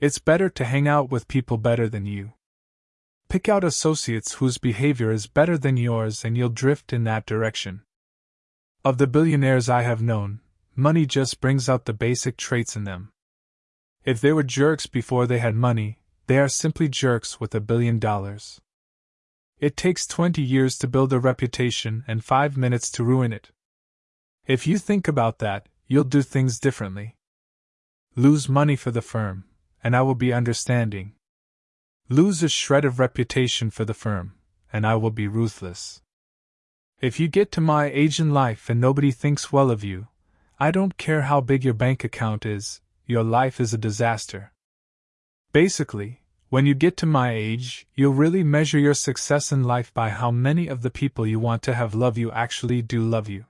It's better to hang out with people better than you. Pick out associates whose behavior is better than yours and you'll drift in that direction. Of the billionaires I have known, money just brings out the basic traits in them. If they were jerks before they had money, they are simply jerks with a billion dollars. It takes 20 years to build a reputation and 5 minutes to ruin it. If you think about that, you'll do things differently. Lose money for the firm, and I will be understanding. Lose a shred of reputation for the firm, and I will be ruthless. If you get to my age in life and nobody thinks well of you, I don't care how big your bank account is, your life is a disaster. Basically, when you get to my age, you'll really measure your success in life by how many of the people you want to have love you actually do love you.